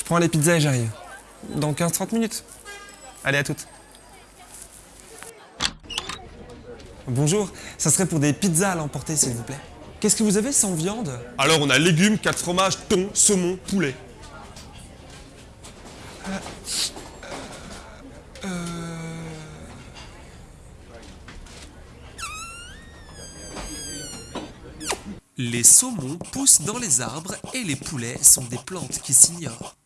Je prends les pizzas et j'arrive. Dans 15-30 minutes. Allez, à toutes. Bonjour, ça serait pour des pizzas à l'emporter, s'il vous plaît. Qu'est-ce que vous avez sans viande? Alors on a légumes, 4 fromages, thon, saumon, poulet. Les saumons poussent dans les arbres et les poulets sont des plantes qui s'ignorent.